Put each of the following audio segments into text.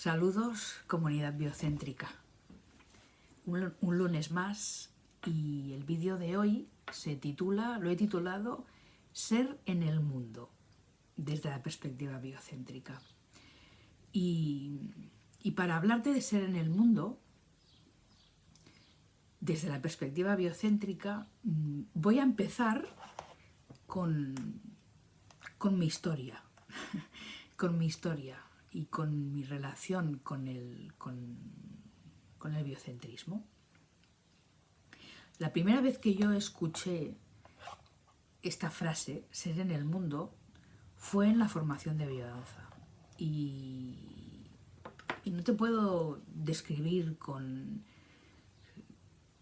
Saludos, comunidad biocéntrica. Un, un, lunes más y el vídeo de hoy se titula, lo he titulado Ser en el mundo, desde la perspectiva biocéntrica. Y, y para hablarte de ser en el mundo, desde la perspectiva biocéntrica, mm, voy a empezar con, con mi historia, con mi historia y con mi relación con el, con, el biocentrismo. La primera vez que yo escuché esta frase, ser en el mundo, fue en la formación de biodanza. Y, no te puedo describir con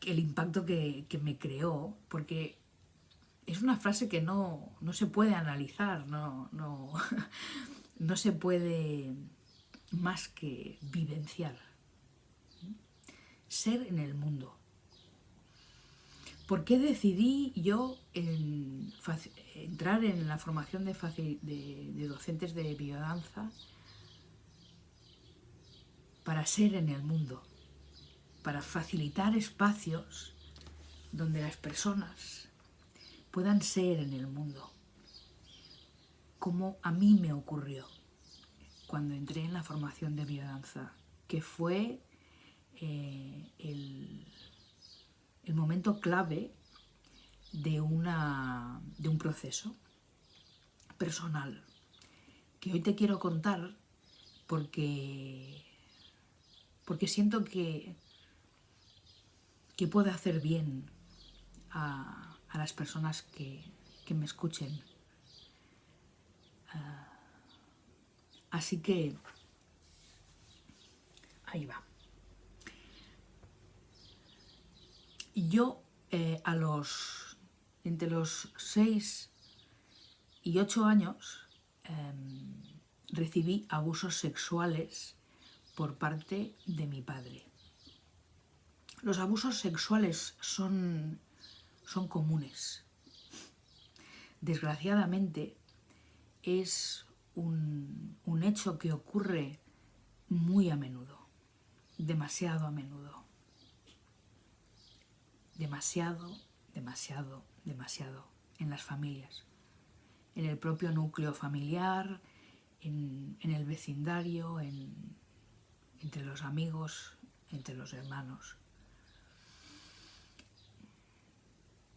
el impacto que, que, me creó, porque es una frase que no, no se puede analizar, no, no se puede más que vivenciar. Ser en el mundo. ¿Por qué decidí yo en entrar en la formación de, de, de docentes de biodanza para ser en el mundo? Para facilitar espacios donde las personas puedan ser en el mundo, como a mí me ocurrió cuando entré en la formación de biodanza, que fue eh, el, el, momento clave de, una, de un proceso personal que hoy te quiero contar porque, porque siento que, que puede hacer bien a, a las personas que, que me escuchen. Uh, así que ahí va. Yo eh, a los entre los 6 y 8 años eh, recibí abusos sexuales por parte de mi padre. Los abusos sexuales son son comunes. Desgraciadamente es un, un, hecho que ocurre muy a menudo, demasiado a menudo. Demasiado, demasiado, demasiado en las familias, en el propio núcleo familiar, en, en el vecindario, en, entre los amigos, entre los hermanos.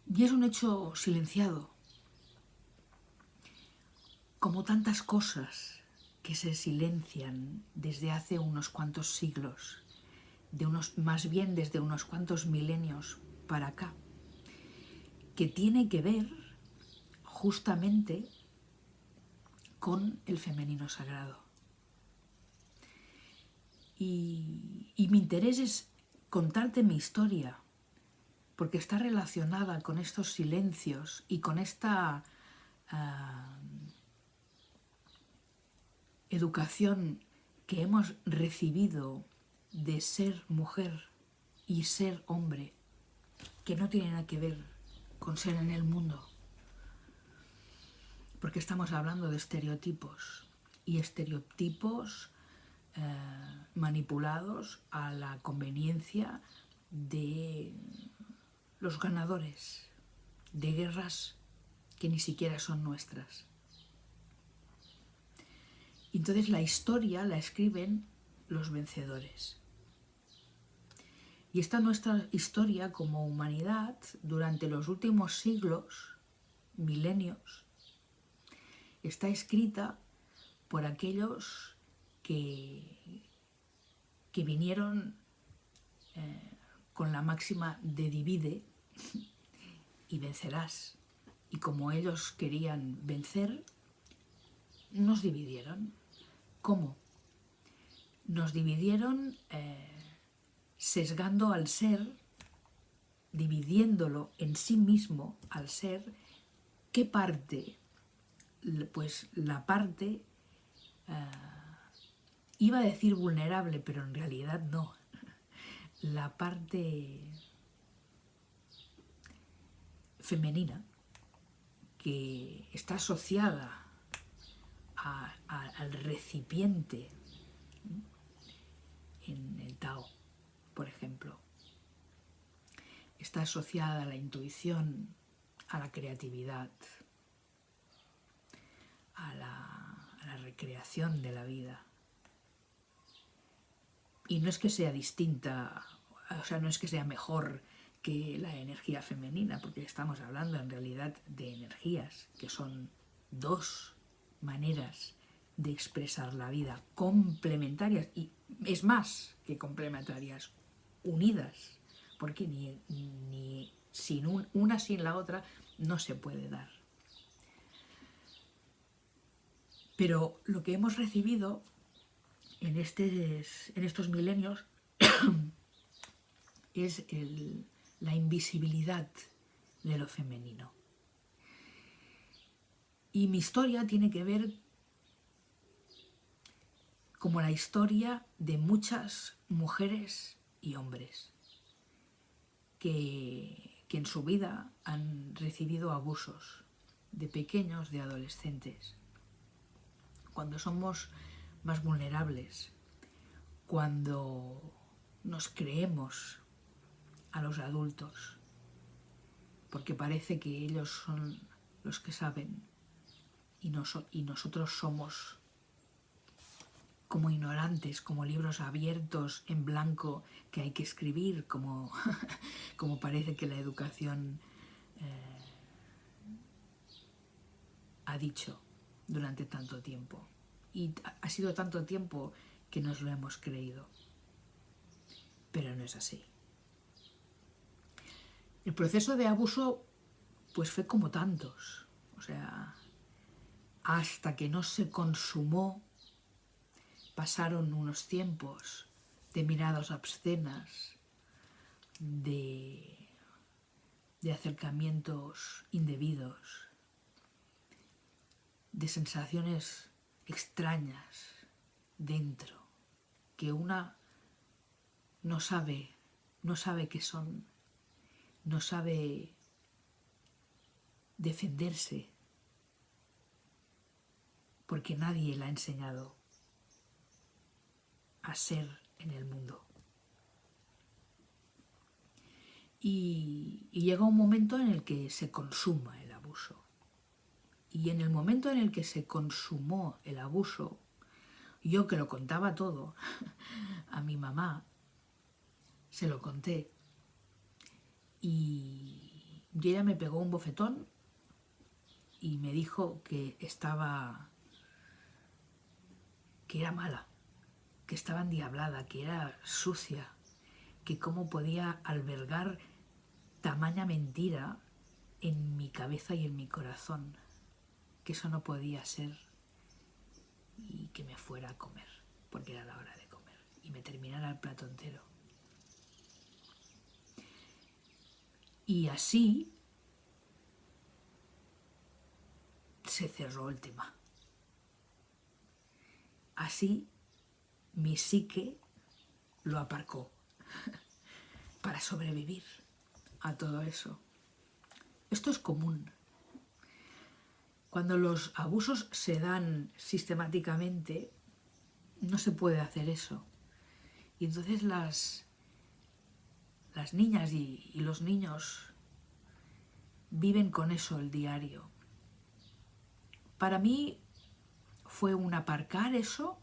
Y es un hecho silenciado, como tantas cosas que se silencian desde hace unos cuantos siglos, de unos, más bien desde unos cuantos milenios para acá, que tiene que ver justamente con el femenino sagrado. Y, y mi interés es contarte mi historia, porque está relacionada con estos silencios y con esta uh, educación que hemos recibido de ser mujer y ser hombre, que no tiene nada que ver con ser en el mundo, porque estamos hablando de estereotipos y estereotipos uh, manipulados a la conveniencia de los ganadores de guerras que ni siquiera son nuestras. Entonces la historia la escriben los vencedores. Y esta nuestra historia como humanidad durante los últimos siglos, milenios, está escrita por aquellos que, que vinieron eh, con la máxima de divide y vencerás. Y como ellos querían vencer, nos dividieron. ¿Cómo? Nos dividieron eh, sesgando al ser, dividiéndolo en sí mismo al ser, ¿qué parte? Pues la parte, eh, iba a decir vulnerable, pero en realidad no, la parte femenina que está asociada al recipiente en el Tao, por ejemplo. Está asociada a la intuición, a la creatividad, a la, a la recreación de la vida. Y no es que sea distinta, o sea, no es que sea mejor que la energía femenina, porque estamos hablando en realidad de energías, que son dos maneras de expresar la vida, complementarias, y es más que complementarias, unidas, porque ni, sin una sin la otra no se puede dar. Pero lo que hemos recibido en, este, en estos milenios es el, la invisibilidad de lo femenino. Y mi historia tiene que ver como la historia de muchas mujeres y hombres que, que en su vida han recibido abusos de pequeños, de adolescentes. Cuando somos más vulnerables, cuando nos creemos a los adultos, porque parece que ellos son los que saben y, nosotros somos como ignorantes, como libros abiertos en blanco que hay que escribir, como, como parece que la educación eh, ha dicho durante tanto tiempo. Y ha sido tanto tiempo que nos lo hemos creído. Pero no es así. El proceso de abuso pues fue como tantos, o sea, hasta que no se consumó, pasaron unos tiempos de miradas obscenas, de, de acercamientos indebidos, de sensaciones extrañas dentro, que una no sabe, no sabe qué son no sabe defenderse porque nadie la ha enseñado a ser en el mundo. Y, llega un momento en el que se consuma el abuso. Y en el momento en el que se consumó el abuso, yo que lo contaba todo a mi mamá, se lo conté y, ella me pegó un bofetón y me dijo que estaba, que era mala, que estaba endiablada, que era sucia, que cómo podía albergar tamaña mentira en mi cabeza y en mi corazón, que eso no podía ser y que me fuera a comer, porque era la hora de comer, y me terminara el plato entero. Y así se cerró el tema. Así mi psique lo aparcó para sobrevivir a todo eso. Esto es común. Cuando los abusos se dan sistemáticamente, no se puede hacer eso. Y entonces las las niñas y, los niños viven con eso el diario. Para mí fue un aparcar eso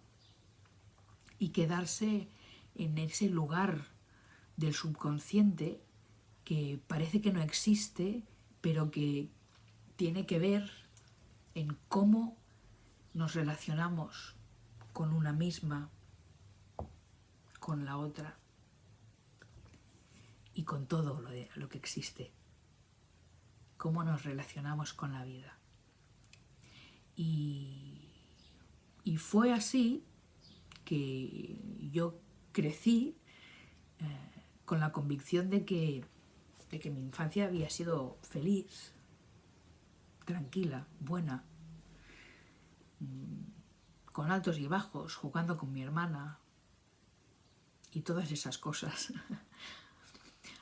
y quedarse en ese lugar del subconsciente que parece que no existe, pero que tiene que ver en cómo nos relacionamos con una misma, con la otra y con todo lo, que existe. Cómo nos relacionamos con la vida. Y, fue así que yo crecí eh, con la convicción de que, de que mi infancia había sido feliz, tranquila, buena, mm, con altos y bajos, jugando con mi hermana y todas esas cosas.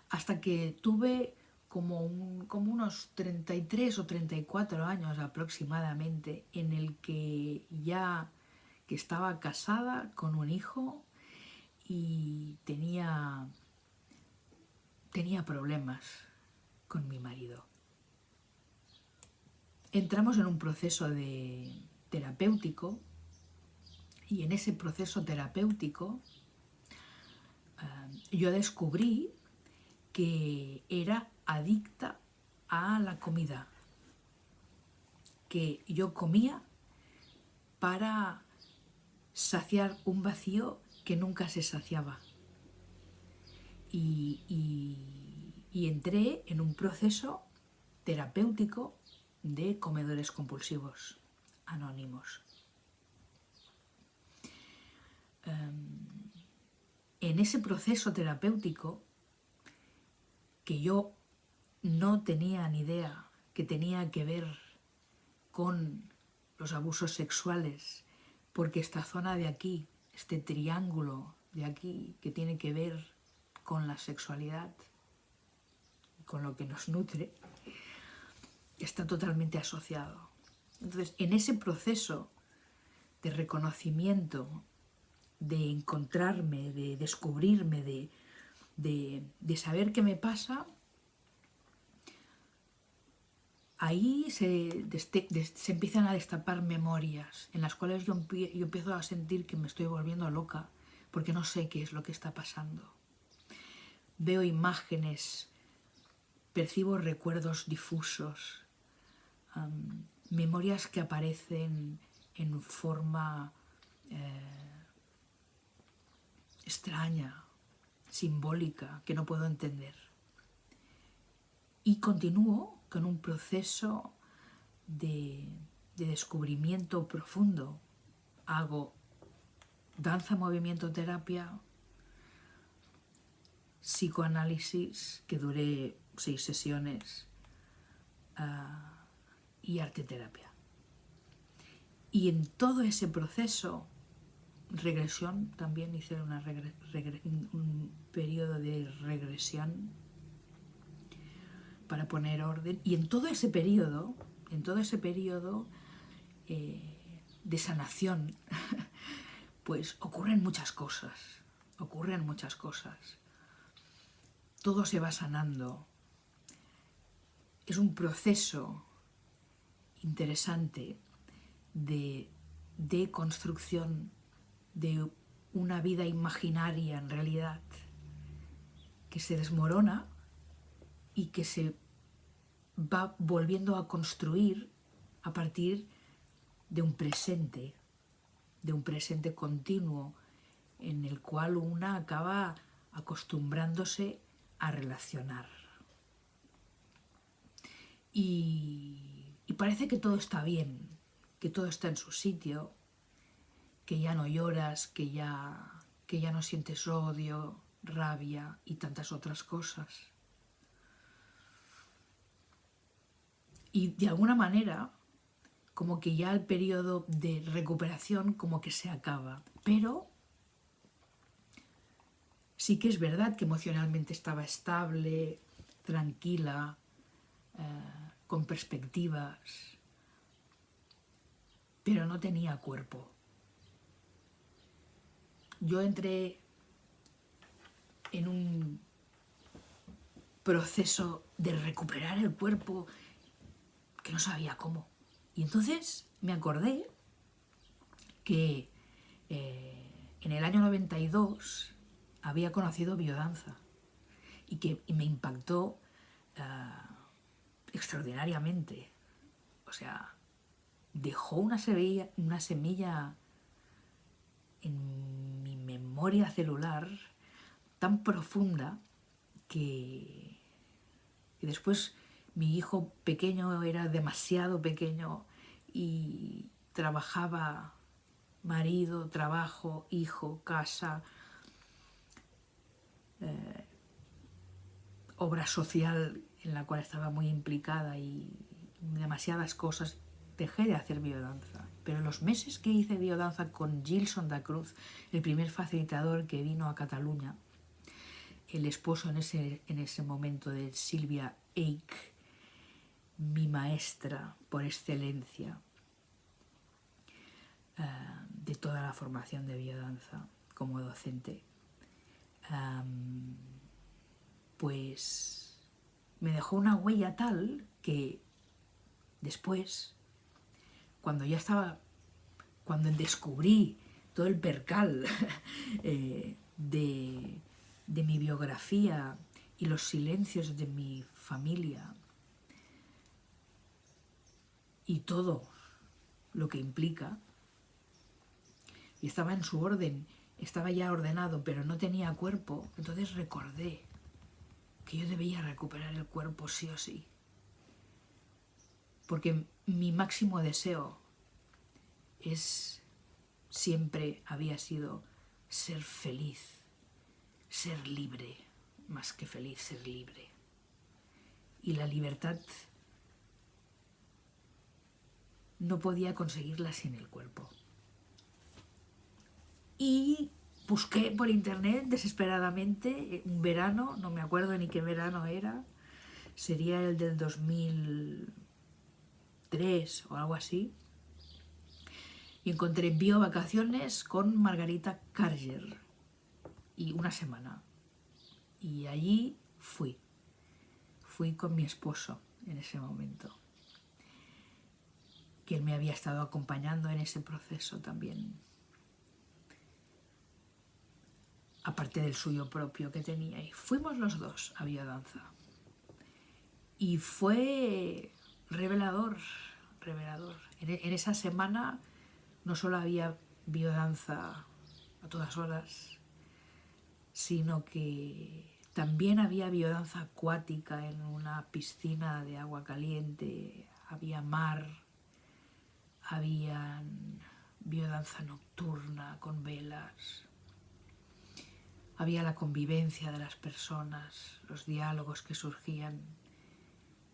hasta que tuve como, como unos 33 o 34 años aproximadamente, en el que ya que estaba casada con un hijo y tenía, tenía problemas con mi marido. Entramos en un proceso de terapéutico y en ese proceso terapéutico eh, yo descubrí que era adicta a la comida, que yo comía para saciar un vacío que nunca se saciaba. Y, entré en un proceso terapéutico de comedores compulsivos anónimos. Em, en ese proceso terapéutico, que yo no tenía ni idea que tenía que ver con los abusos sexuales, porque esta zona de aquí este triángulo de aquí que tiene que ver con la sexualidad, con lo que nos nutre, está totalmente asociado. Entonces, en ese proceso de reconocimiento, de encontrarme, de descubrirme, de, saber qué me pasa, ahí se, se, empiezan a destapar memorias en las cuales yo, empiezo a sentir que me estoy volviendo loca porque no sé qué es lo que está pasando. Veo imágenes, percibo recuerdos difusos, memorias que aparecen en forma eh, extraña, simbólica, que no puedo entender. Y continúo con un proceso de, descubrimiento profundo. Hago danza, movimiento, terapia, psicoanálisis, que duré seis sesiones, ah, y arte terapia. Y en todo ese proceso, regresión, también hice un periodo de regresión para poner orden. Y en todo ese periodo, en todo ese periodo eh, de sanación, pues ocurren muchas cosas, ocurren muchas cosas. Todo se va sanando. Es un proceso interesante de, de construcción de una vida imaginaria en realidad que se desmorona y que se va volviendo a construir a partir de un presente, de un presente continuo en el cual una acaba acostumbrándose a relacionar. Y, parece que todo está bien, que todo está en su sitio, que ya no lloras, que ya, que ya no sientes odio, rabia y tantas otras cosas. Y de alguna manera como que ya el periodo de recuperación como que se acaba. Pero sí que es verdad que emocionalmente estaba estable, tranquila, eh, con perspectivas, pero no tenía cuerpo. Yo entré en un proceso de recuperar el cuerpo que no sabía cómo. Y entonces me acordé que eh, en el año 92 había conocido biodanza y que me impactó ah, extraordinariamente. O sea, dejó una semilla, una semilla en mi memoria celular tan profunda que, que después mi hijo pequeño era demasiado pequeño y trabajaba marido, trabajo, hijo, casa, eh, obra social en la cual estaba muy implicada y demasiadas cosas, dejé de hacer biodanza. Pero los meses que hice biodanza con Gilson da Cruz, el primer facilitador que vino a Cataluña, el esposo en ese, en ese momento de Silvia Eich, mi maestra por excelencia eh, de toda la formación de biodanza como docente. pues me dejó una huella tal que después, cuando ya estaba, cuando descubrí todo el percal eh, de mi biografía y los silencios de mi familia y todo lo que implica, y estaba en su orden, estaba ya ordenado, pero no tenía cuerpo, entonces recordé que yo debía recuperar el cuerpo sí o sí. Porque mi máximo deseo es, siempre había sido ser feliz, ser libre, más que feliz, ser libre. Y la libertad no podía conseguirla sin el cuerpo. Y busqué por internet desesperadamente eh, un verano, no me acuerdo ni qué verano era, sería el del 2003 o algo así, y encontré bio vacaciones con Margarita Carger y una semana. Y allí fui, fui con mi esposo en ese momento, que él me había estado acompañando en ese proceso también aparte del suyo propio que tenía. Y fuimos los dos a biodanza. Y fue revelador, revelador. En, esa semana no solo había biodanza a todas horas, sino que también había biodanza acuática en una piscina de agua caliente, había mar, había biodanza nocturna con velas, había la convivencia de las personas, los diálogos que surgían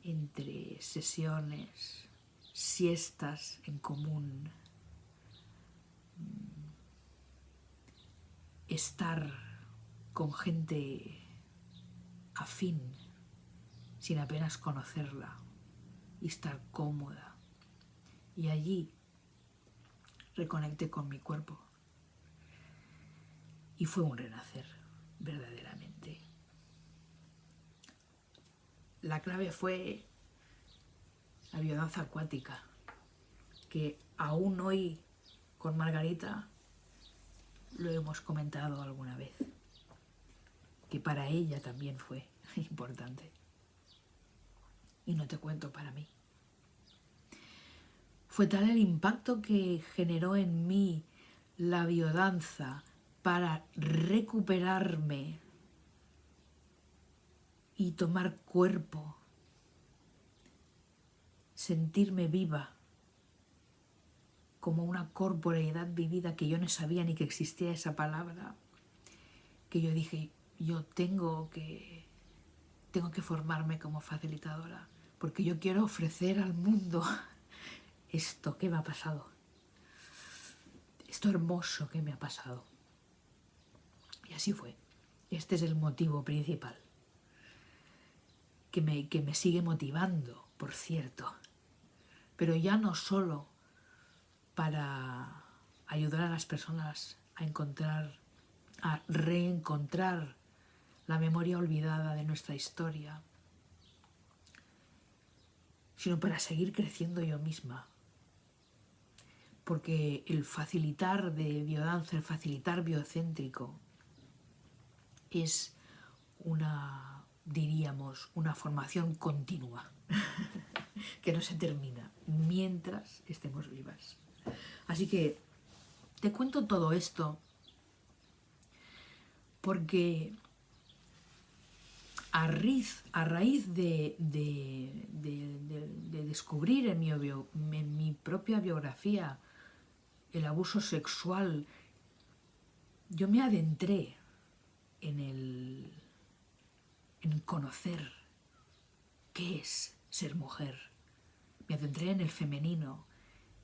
entre sesiones, siestas en común, mm, estar con gente afín, sin apenas conocerla, y estar cómoda. Y allí reconecté con mi cuerpo y fue un renacer, verdaderamente. La clave fue la biodanza acuática, que aún hoy con Margarita lo hemos comentado alguna vez, que para ella también fue importante. Y no te cuento para mí. Fue tal el impacto que generó en mí la biodanza, para recuperarme y tomar cuerpo, sentirme viva como una corporeidad vivida que yo no sabía ni que existía esa palabra, que yo dije, yo tengo que, tengo que formarme como facilitadora, porque yo quiero ofrecer al mundo esto que me ha pasado, esto hermoso que me ha pasado. Y así fue. Este es el motivo principal. Que me, que me sigue motivando, por cierto. Pero ya no solo para ayudar a las personas a encontrar, a reencontrar la memoria olvidada de nuestra historia, sino para seguir creciendo yo misma. Porque el facilitar de biodanza, el facilitar biocéntrico, es una, diríamos, una formación continua, que no se termina mientras estemos vivas. Así que te cuento todo esto porque a raíz, a raíz de, descubrir en mi, en mi propia biografía el abuso sexual, yo me adentré en el, en conocer qué es ser mujer. Me adentré en el femenino,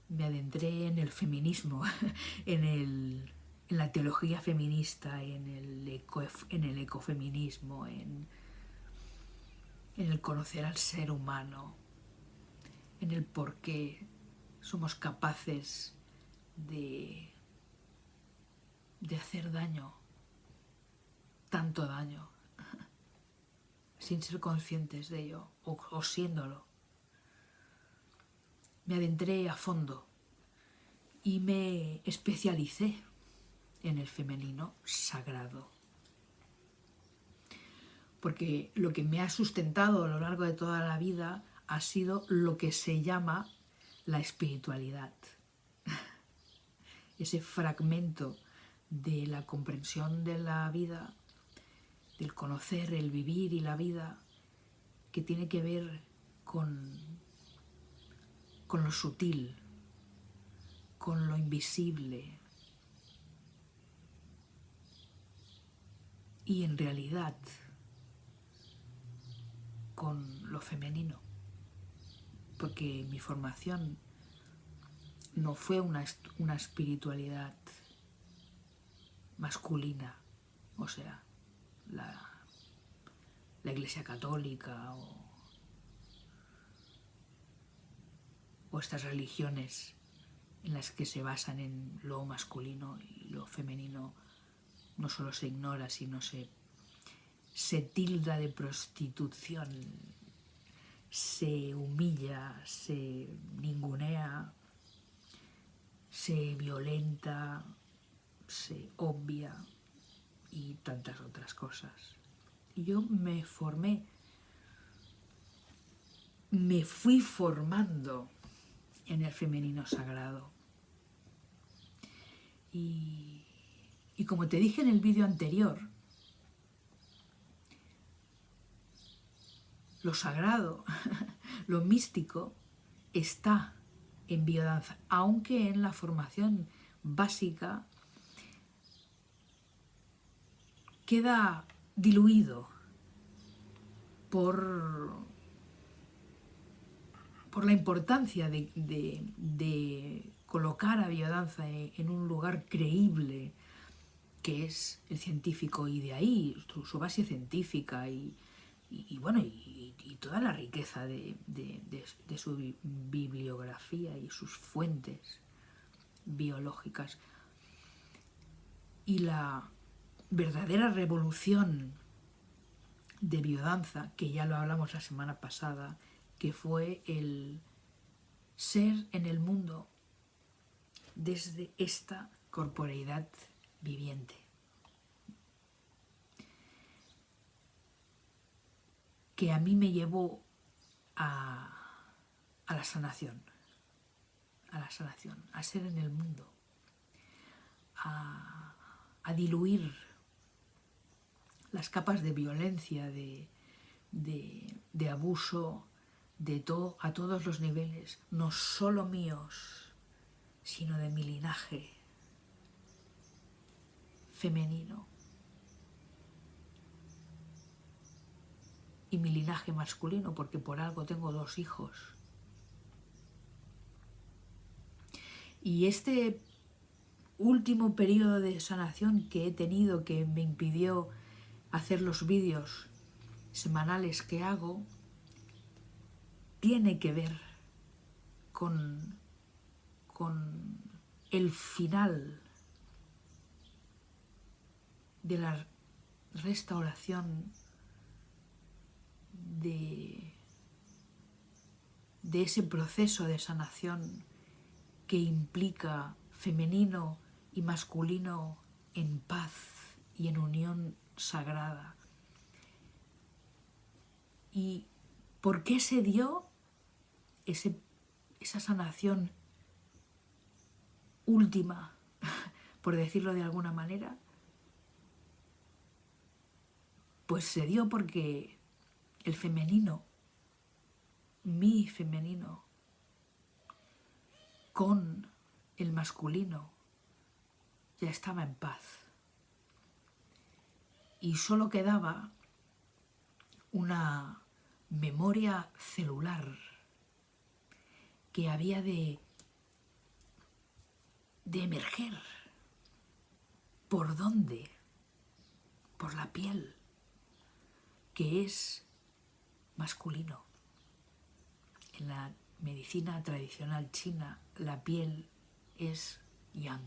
me adentré en el feminismo, en, el, en la teología feminista, en el, eco, en el ecofeminismo, en, en el conocer al ser humano, en el por qué somos capaces de, de hacer daño tanto daño sin ser conscientes de ello o, o siéndolo. Me adentré a fondo y me especialicé en el femenino sagrado. Porque lo que me ha sustentado a lo largo de toda la vida ha sido lo que se llama la espiritualidad. Ese fragmento de la comprensión de la vida, del conocer, el vivir y la vida, que tiene que ver con, con lo sutil, con lo invisible. Y en realidad con lo femenino, porque mi formación no fue una, una espiritualidad masculina, o sea, la, la Iglesia Católica o, estas religiones en las que se basan en lo masculino y lo femenino no solo se ignora, sino se, se tilda de prostitución, se humilla, se ningunea, se violenta, se obvia y tantas otras cosas. Y yo me formé, me fui formando en el femenino sagrado. Y, y como te dije en el vídeo anterior, lo sagrado, lo místico, está en biodanza, aunque en la formación básica queda diluido por, por la importancia de, colocar a biodanza en un lugar creíble que es el científico y de ahí su, base científica y, bueno y, toda la riqueza de, de, su bibliografía y sus fuentes biológicas y la verdadera revolución de biodanza, que ya lo hablamos la semana pasada, que fue el ser en el mundo desde esta corporeidad viviente. Que a mí me llevó a, a la sanación, a la sanación, a ser en el mundo, a, a diluir las capas de violencia, de, de, abuso, de todo, a todos los niveles, no solo míos, sino de mi linaje femenino y mi linaje masculino, porque por algo tengo dos hijos. Y este último periodo de sanación que he tenido que me impidió hacer los vídeos semanales que hago tiene que ver con, con el final de la restauración de, de ese proceso de sanación que implica femenino y masculino en paz y en unión sagrada. ¿Y por qué se dio ese, esa sanación última, por decirlo de alguna manera? Pues se dio porque el femenino, mi femenino, con el masculino, ya estaba en paz y solo quedaba una memoria celular que había de, de emerger. ¿Por dónde? Por la piel, que es masculino. En la medicina tradicional china, la piel es yang.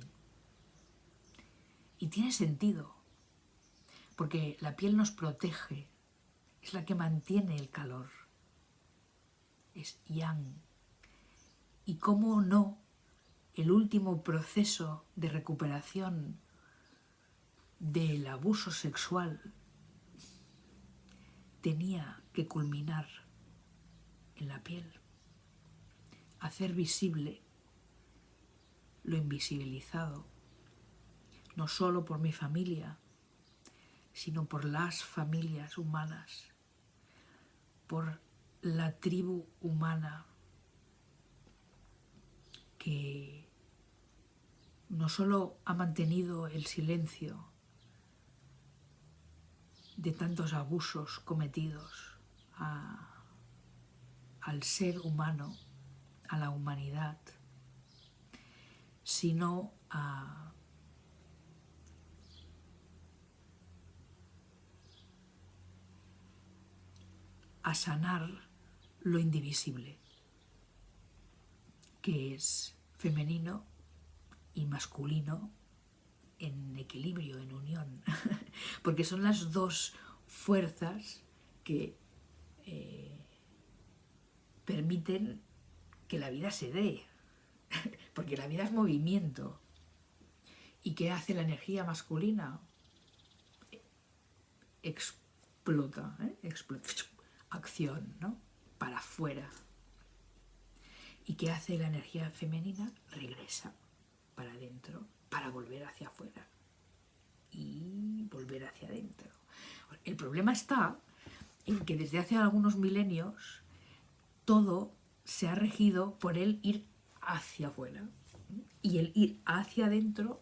Y tiene sentido, porque la piel nos protege, es la que mantiene el calor, es yang. Y cómo no, el último proceso de recuperación del abuso sexual tenía que culminar en la piel, hacer visible lo invisibilizado, no solo por mi familia, sino por las familias humanas, por la tribu humana que no solo ha mantenido el silencio de tantos abusos cometidos al ser humano, a la humanidad, sino a sanar lo indivisible, que es femenino y masculino en equilibrio, en unión, porque son las dos fuerzas que eh, permiten que la vida se dé, porque la vida es movimiento. ¿Y qué hace la energía masculina? Explota, ¿eh? explota acción, ¿no? Para afuera. ¿Y qué hace la energía femenina? Regresa para adentro, para volver hacia afuera y volver hacia adentro. El problema está en que desde hace algunos milenios todo se ha regido por el ir hacia afuera y el ir hacia adentro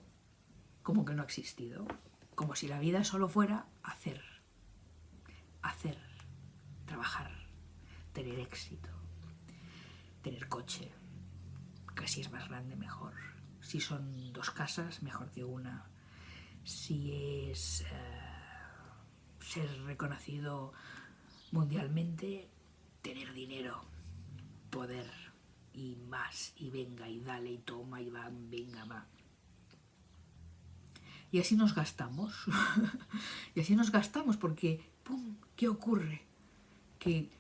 como que no ha existido, como si la vida solo fuera hacer, hacer, trabajar, tener éxito, tener coche, que si es más grande mejor, si son dos casas mejor que una, si es eh, ser reconocido mundialmente, tener dinero, poder y más, y venga, y dale, y toma, y va, venga, va. Y así nos gastamos, y así nos gastamos porque, ¡pum!, ¿qué ocurre? que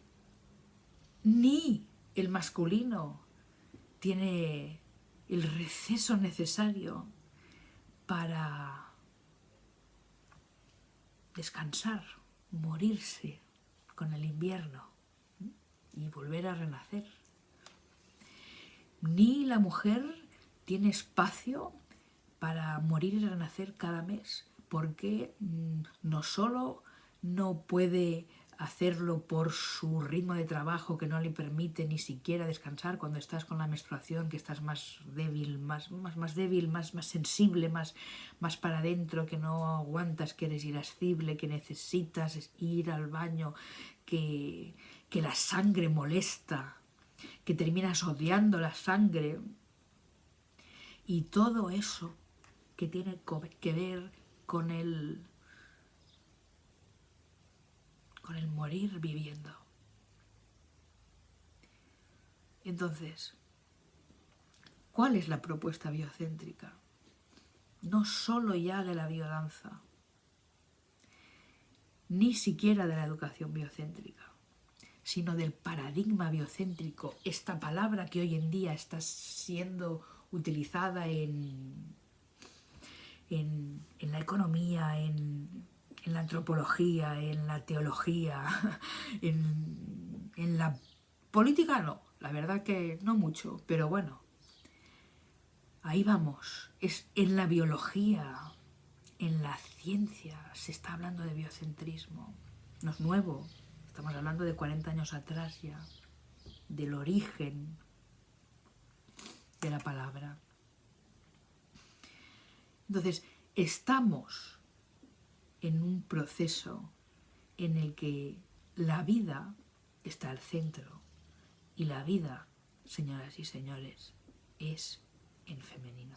ni el masculino tiene el receso necesario para descansar, morirse con el invierno y volver a renacer. Ni la mujer tiene espacio para morir y renacer cada mes, porque mm, no solo no puede hacerlo por su ritmo de trabajo que no le permite ni siquiera descansar cuando estás con la menstruación, que estás más débil, más, más, más débil, más, más sensible, más, más para adentro, que no aguantas, que eres irascible, que necesitas ir al baño, que, que la sangre molesta, que terminas odiando la sangre. Y todo eso que tiene que ver con el con el morir viviendo. Entonces, ¿cuál es la propuesta biocéntrica? No solo ya de la biodanza, ni siquiera de la educación biocéntrica, sino del paradigma biocéntrico, esta palabra que hoy en día está siendo utilizada en, en, en la economía, en, en la antropología, en la teología, en, la política no, la verdad que no mucho, pero bueno, ahí vamos, es en la biología, en la ciencia, se está hablando de biocentrismo, no es nuevo, estamos hablando de 40 años atrás ya, del origen de la palabra. Entonces, estamos en un proceso en el que la vida está al centro y la vida, señoras y señores, es en femenino.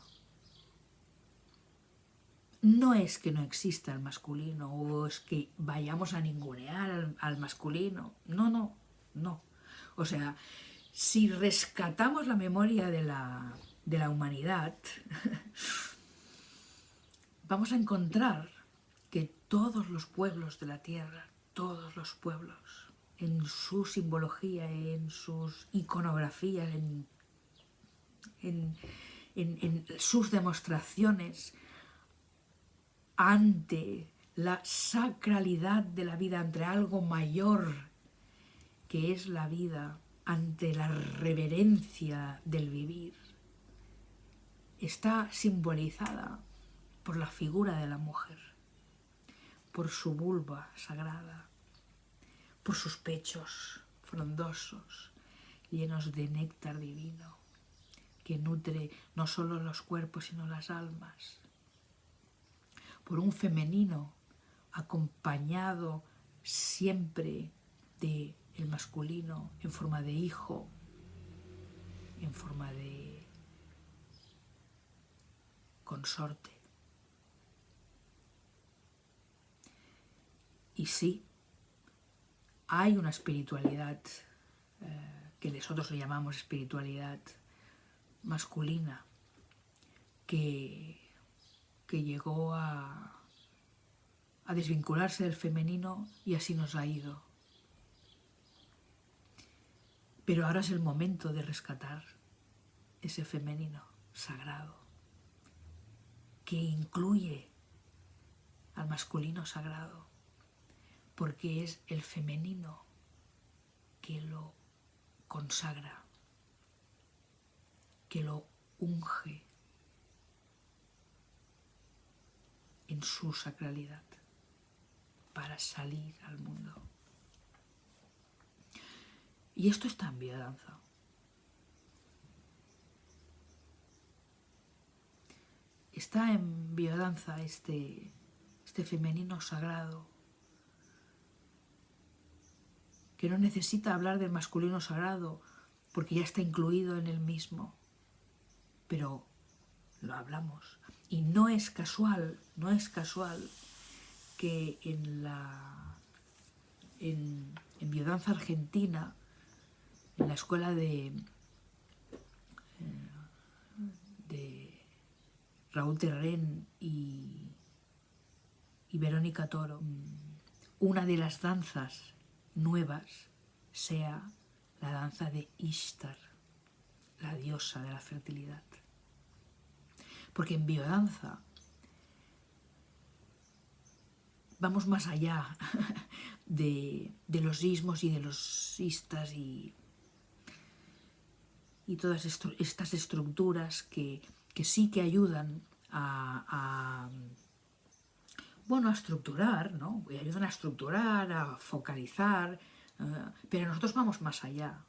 No es que no exista el masculino o es que vayamos a ningunear al, masculino. No, no, no. O sea, si rescatamos la memoria de la, de la humanidad, vamos a encontrar todos los pueblos de la tierra, todos los pueblos, en su simbología, en sus iconografías, en, en sus demostraciones ante la sacralidad de la vida, ante algo mayor que es la vida, ante la reverencia del vivir, está simbolizada por la figura de la mujer, por su vulva sagrada, por sus pechos frondosos, llenos de néctar divino, que nutre no solo los cuerpos, sino las almas, por un femenino acompañado siempre de el masculino en forma de hijo, en forma de consorte. Y sí, hay una espiritualidad eh, que nosotros le llamamos espiritualidad masculina que, que llegó a, a desvincularse del femenino y así nos ha ido. Pero ahora es el momento de rescatar ese femenino sagrado que incluye al masculino sagrado, porque es el femenino que lo consagra, que lo unge en su sacralidad para salir al mundo. Y esto está en biodanza. Está en biodanza este, este femenino sagrado que no necesita hablar del masculino sagrado porque ya está incluido en el mismo. Pero lo hablamos. Y no es casual, no es casual que en la en, en biodanza argentina en la escuela de, eh, de Raúl Terren y, y Verónica Toro, una de las danzas nuevas sea la danza de Ishtar, la diosa de la fertilidad. Porque en biodanza vamos más allá de, de los ismos y de los istas y y todas estas estructuras que, sí que ayudan a, bueno, a estructurar, ¿no? ayudan a estructurar, a focalizar, eh, pero nosotros vamos más allá.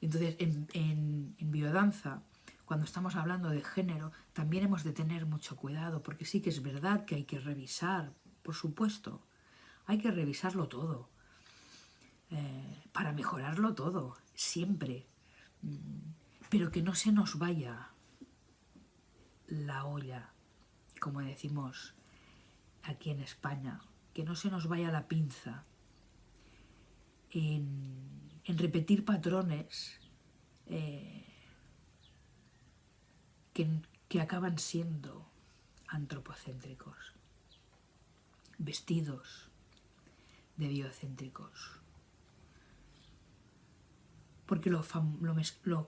Entonces, en, en, biodanza, cuando estamos hablando de género, también hemos de tener mucho cuidado, porque sí que es verdad que hay que revisar, por supuesto, hay que revisarlo todo, eh, para mejorarlo todo, siempre, pero que no se nos vaya la olla, como decimos aquí en España, que no se nos vaya la pinza en, repetir patrones eh, que, que acaban siendo antropocéntricos, vestidos de biocéntricos. Porque lo,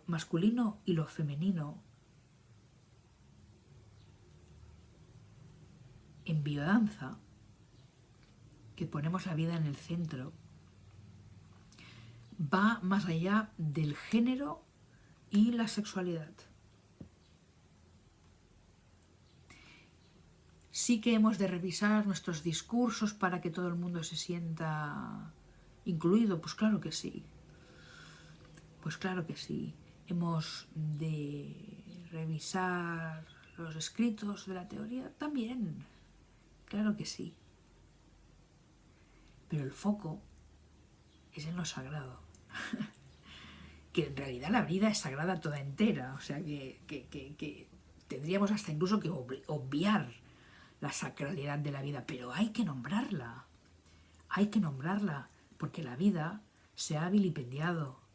masculino y lo femenino en biodanza, que ponemos la vida en el centro, va más allá del género y la sexualidad. Sí que hemos de revisar nuestros discursos para que todo el mundo se sienta incluido, pues claro que sí. Pues claro que sí. Hemos de revisar los escritos de la teoría también. Claro que sí. Pero el foco es en lo sagrado. que en realidad la vida es sagrada toda entera. O sea que, que tendríamos hasta incluso que obviar la sacralidad de la vida. Pero hay que nombrarla. Hay que nombrarla. Porque la vida se ha vilipendiado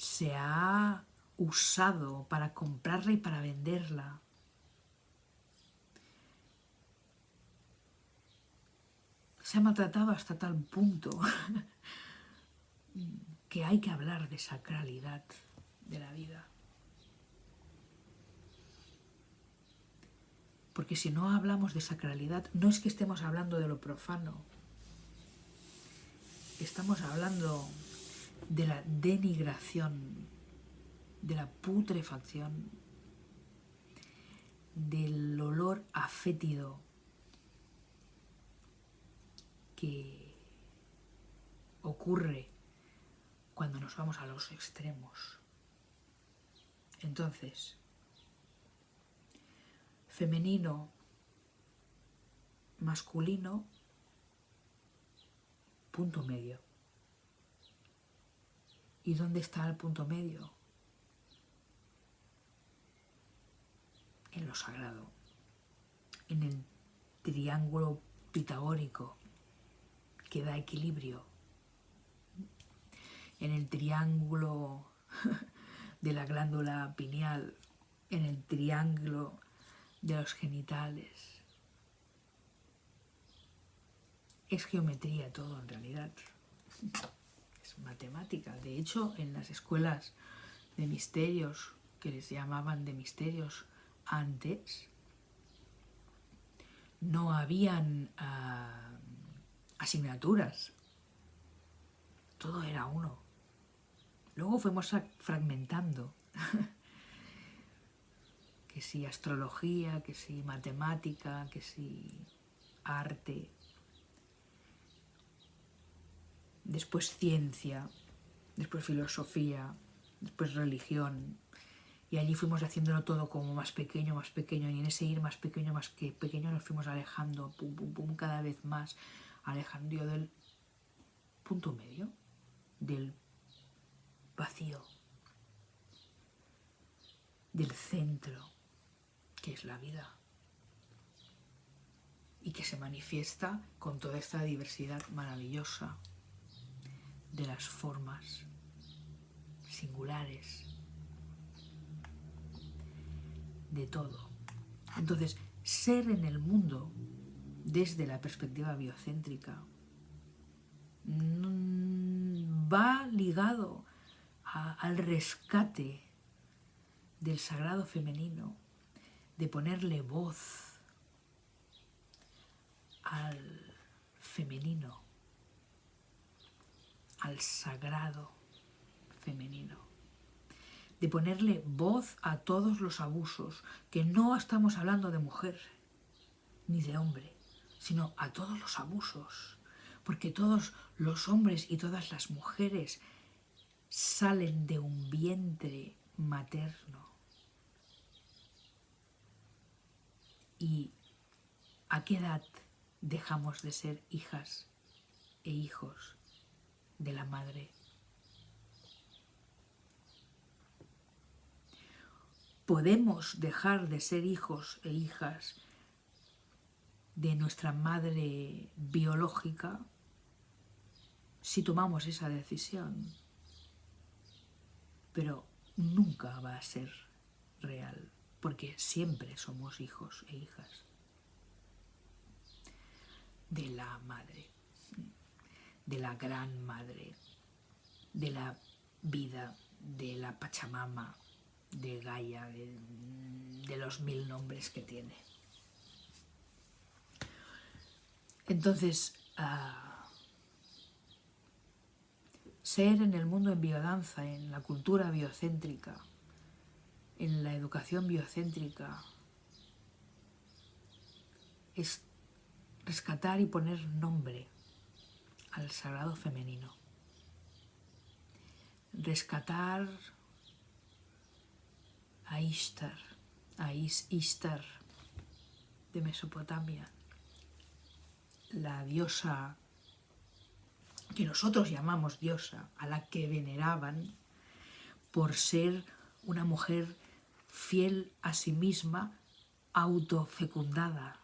se ha usado para comprarla y para venderla. Se ha maltratado hasta tal punto que hay que hablar de sacralidad de la vida. Porque si no hablamos de sacralidad, no es que estemos hablando de lo profano, estamos hablando de la denigración, de la putrefacción, del olor afétido que ocurre cuando nos vamos a los extremos. Entonces, femenino, masculino, punto medio. ¿Y dónde está el punto medio? En lo sagrado, en el triángulo pitagórico que da equilibrio, en el triángulo de la glándula pineal, en el triángulo de los genitales. Es geometría todo en realidad. Es matemática. De hecho, en las escuelas de misterios, que les llamaban de misterios antes, no habían uh, asignaturas. Todo era uno. Luego fuimos fragmentando. que si astrología, que si matemática, que si arte. Después ciencia, después filosofía, después religión. Y allí fuimos haciéndolo todo como más pequeño, más pequeño. Y en ese ir más pequeño, más que pequeño nos fuimos alejando, pum, pum, pum, cada vez más. Alejando del punto medio, del vacío, del centro, que es la vida, y que se manifiesta con toda esta diversidad maravillosa de las formas singulares, de todo. Entonces, ser en el mundo desde la perspectiva biocéntrica mm, va ligado al rescate del sagrado femenino, de ponerle voz al femenino, al sagrado femenino, de ponerle voz a todos los abusos, que no estamos hablando de mujer ni de hombre, sino a todos los abusos, porque todos los hombres y todas las mujeres salen de un vientre materno. ¿Y a qué edad dejamos de ser hijas e hijos de la madre? Podemos dejar de ser hijos e hijas de nuestra madre biológica si tomamos esa decisión pero nunca va a ser real, porque siempre somos hijos e hijas de la madre, de la gran madre, de la vida, de la Pachamama, de Gaia, de, los mil nombres que tiene. Entonces, uh, ser en el mundo en biodanza, en la cultura biocéntrica, en la educación biocéntrica, es rescatar y poner nombre al sagrado femenino. Rescatar a Ishtar, a Ishtar de Mesopotamia, la diosa que nosotros llamamos diosa, a la que veneraban por ser una mujer fiel a sí misma, autofecundada,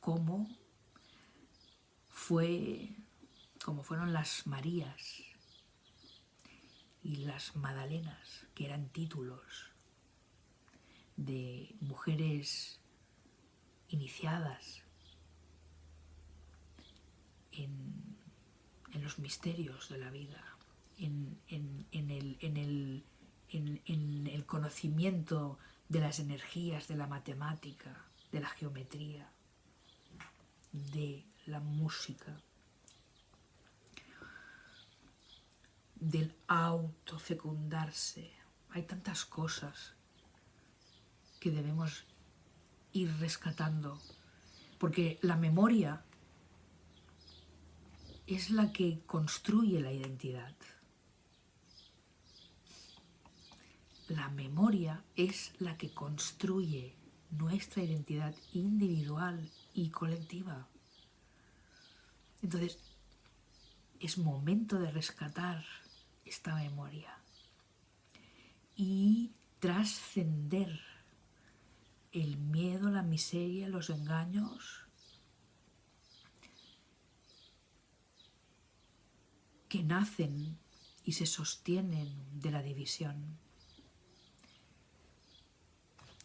como fue como fueron las Marías y las Madalenas, que eran títulos de mujeres iniciadas los misterios de la vida, en, el, en el conocimiento de las energías de la matemática, de la geometría, de la música, del autofecundarse. Hay tantas cosas que debemos ir rescatando, porque la memoria es la que construye la identidad. La memoria es la que construye nuestra identidad individual y colectiva. Entonces, es momento de rescatar esta memoria y trascender el miedo, la miseria, los engaños que nacen y se sostienen de la división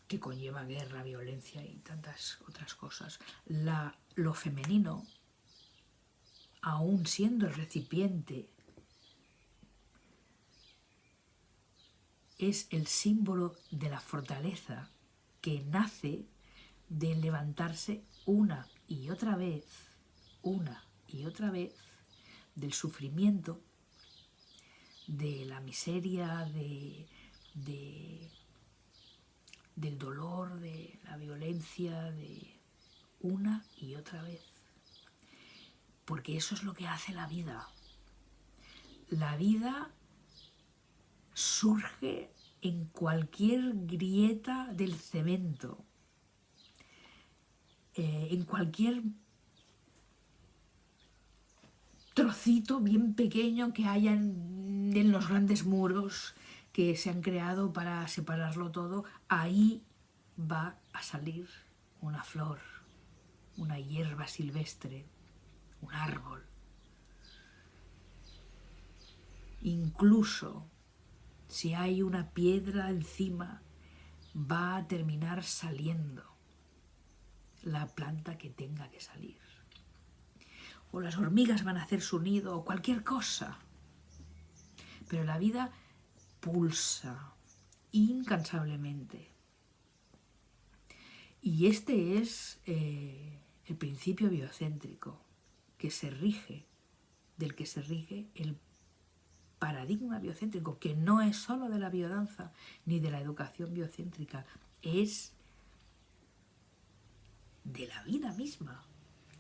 que conlleva guerra, violencia y tantas otras cosas. La, lo femenino, aún siendo el recipiente es el símbolo de la fortaleza que nace de levantarse una y otra vez, una y otra vez, del sufrimiento, de la miseria, de, del dolor, de la violencia, de una y otra vez. Porque eso es lo que hace la vida. La vida surge en cualquier grieta del cemento, eh, en cualquier trocito bien pequeño que haya en, los grandes muros que se han creado para separarlo todo, ahí va a salir una flor, una hierba silvestre, un árbol. Incluso si hay una piedra encima, va a terminar saliendo la planta que tenga que salir. O las hormigas van a hacer su nido o cualquier cosa. Pero la vida pulsa incansablemente. Y este es eh, el principio biocéntrico que se rige, del que se rige el paradigma biocéntrico, que no es solo de la biodanza ni de la educación biocéntrica, es de la vida misma.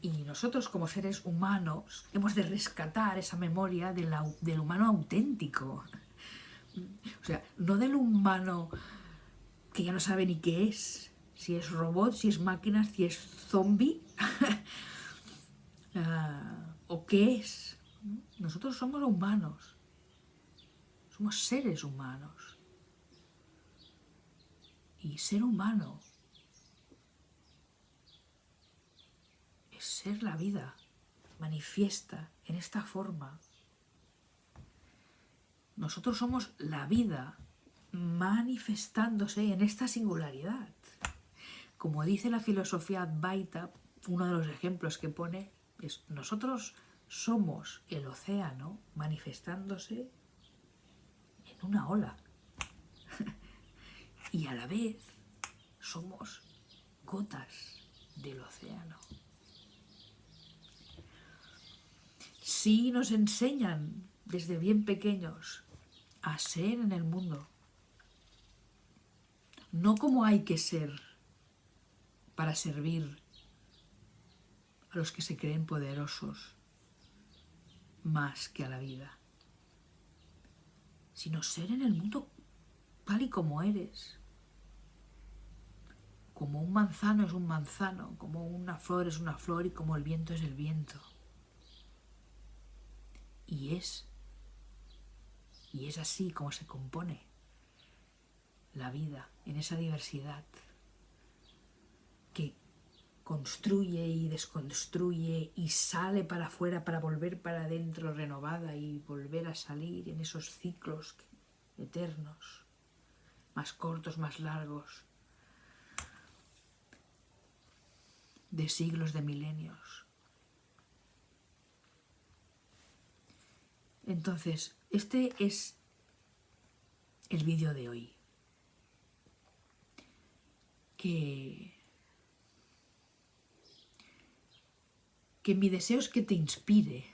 Y nosotros como seres humanos hemos de rescatar esa memoria del humano auténtico. O sea, no del humano que ya no sabe ni qué es, si es robot, si es máquina, si es zombie, ah, o qué es. Nosotros somos humanos somos seres humanos. Y ser humano ser la vida manifiesta en esta forma. Nosotros somos la vida manifestándose en esta singularidad. Como dice la filosofía Advaita, uno de los ejemplos que pone es nosotros somos el océano manifestándose una ola. y a la vez somos gotas del océano. Sí nos enseñan desde bien pequeños a ser en el mundo, no como hay que ser para servir a los que se creen poderosos más que a la vida sino ser en el mundo tal y como eres. Como un manzano es un manzano, como una flor es una flor y como el viento es el viento. Y es, y es así como se compone la vida, en esa diversidad que construye y desconstruye y sale para afuera para volver para adentro renovada y volver a salir en esos ciclos eternos, más cortos, más largos, de siglos, de milenios. Entonces, este es el vídeo de hoy. Que, que mi deseo es que te inspire,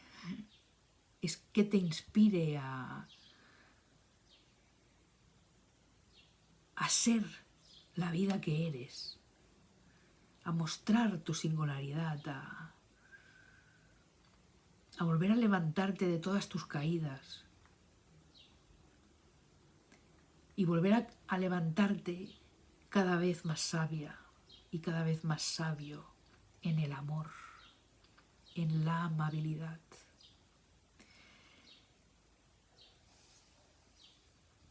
es que te inspire a, a ser la vida que eres, a mostrar tu singularidad, a, a volver a levantarte de todas tus caídas y volver a, levantarte cada vez más sabia y cada vez más sabio en el amor, en la amabilidad.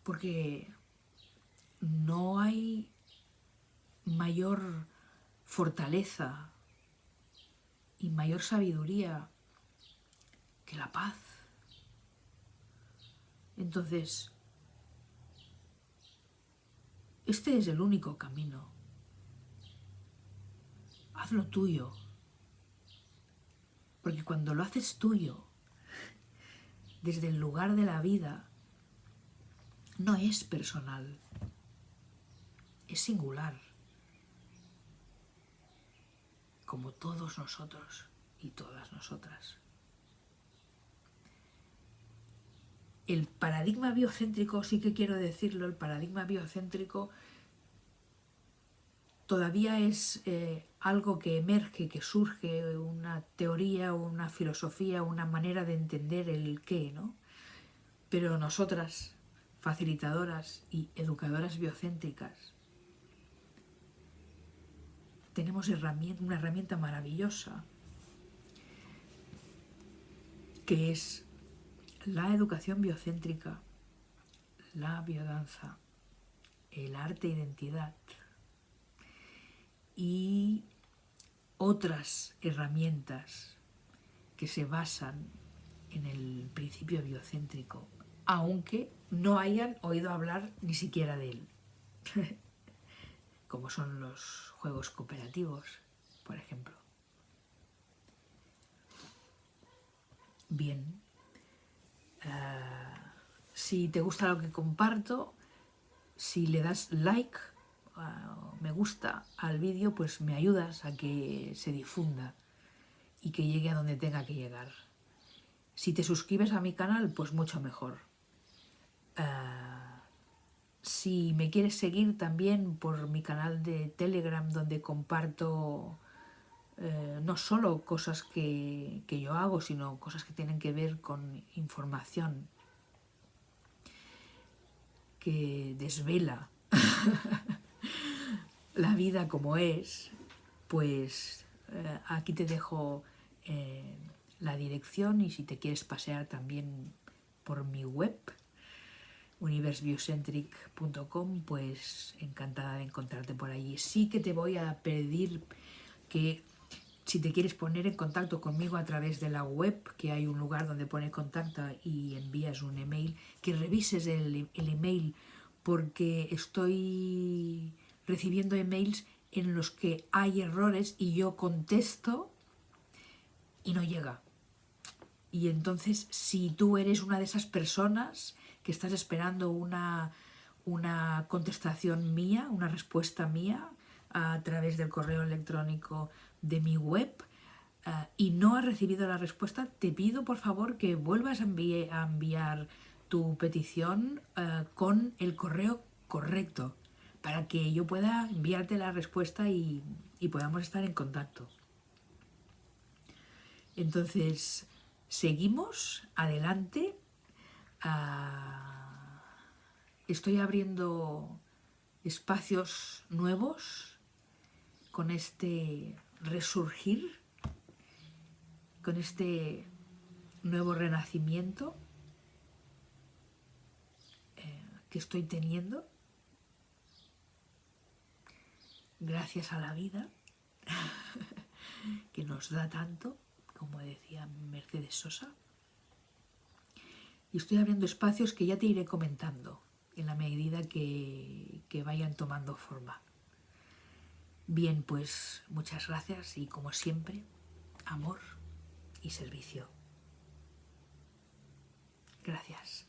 Porque no hay mayor fortaleza y mayor sabiduría que la paz. Entonces, este es el único camino. Hazlo tuyo. Porque cuando lo haces tuyo, desde el lugar de la vida, no es personal, es singular, como todos nosotros y todas nosotras. El paradigma biocéntrico, sí que quiero decirlo, el paradigma biocéntrico todavía es eh, algo que emerge, que surge, una teoría, una filosofía, una manera de entender el qué, ¿no? Pero nosotras, facilitadoras y educadoras biocéntricas, tenemos una herramienta maravillosa que es la educación biocéntrica, la biodanza, el arte identidad y otras herramientas que se basan en el principio biocéntrico, aunque no hayan oído hablar ni siquiera de él. como son los juegos cooperativos, por ejemplo. Bien, uh, si te gusta lo que comparto, si le das like uh, me gusta al vídeo, pues me ayudas a que se difunda y que llegue a donde tenga que llegar. Si te suscribes a mi canal, pues mucho mejor. Uh, si me quieres seguir también por mi canal de Telegram donde comparto eh, no solo cosas que, que, yo hago, sino cosas que tienen que ver con información que desvela la vida como es, pues eh, aquí te dejo eh, la dirección y si te quieres pasear también por mi web universebiocentric.com, pues encantada de encontrarte por allí. Sí que te voy a pedir que si te quieres poner en contacto conmigo a través de la web, que hay un lugar donde pone contacto y envías un email, que revises el, el email porque estoy recibiendo emails en los que hay errores y yo contesto y no llega. Y entonces, si tú eres una de esas personas que estás esperando una, una contestación mía, una respuesta mía a través del correo electrónico de mi web uh, y no has recibido la respuesta, te pido por favor que vuelvas a, enviar, tu petición uh, con el correo correcto para que yo pueda enviarte la respuesta y, y podamos estar en contacto. Entonces, seguimos adelante estoy abriendo espacios nuevos con este resurgir, con este nuevo renacimiento eh, que estoy teniendo gracias a la vida que nos da tanto, como decía Mercedes Sosa. Y estoy abriendo espacios que ya te iré comentando en la medida que, que vayan tomando forma. Bien, pues muchas gracias y como siempre, amor y servicio. Gracias.